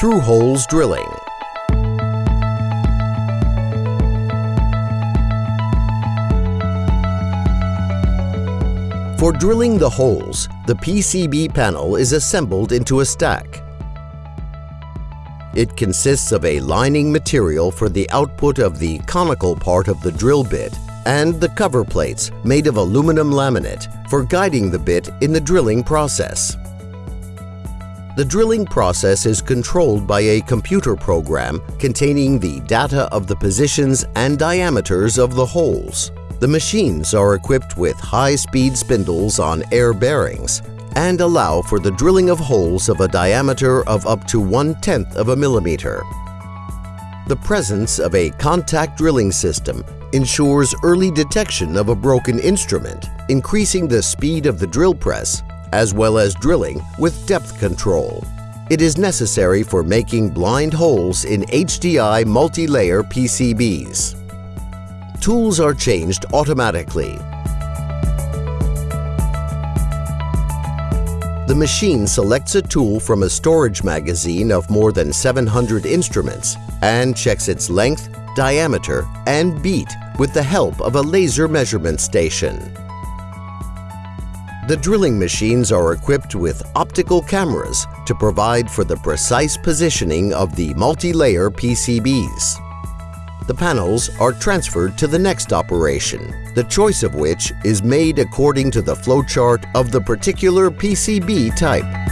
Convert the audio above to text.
Through-holes drilling. For drilling the holes, the PCB panel is assembled into a stack. It consists of a lining material for the output of the conical part of the drill bit and the cover plates made of aluminum laminate for guiding the bit in the drilling process. The drilling process is controlled by a computer program containing the data of the positions and diameters of the holes. The machines are equipped with high-speed spindles on air bearings and allow for the drilling of holes of a diameter of up to one-tenth of a millimeter. The presence of a contact drilling system ensures early detection of a broken instrument, increasing the speed of the drill press, as well as drilling with depth control. It is necessary for making blind holes in HDI multi-layer PCBs. Tools are changed automatically. The machine selects a tool from a storage magazine of more than 700 instruments and checks its length, diameter, and beat with the help of a laser measurement station. The drilling machines are equipped with optical cameras to provide for the precise positioning of the multi-layer PCBs the panels are transferred to the next operation, the choice of which is made according to the flowchart of the particular PCB type.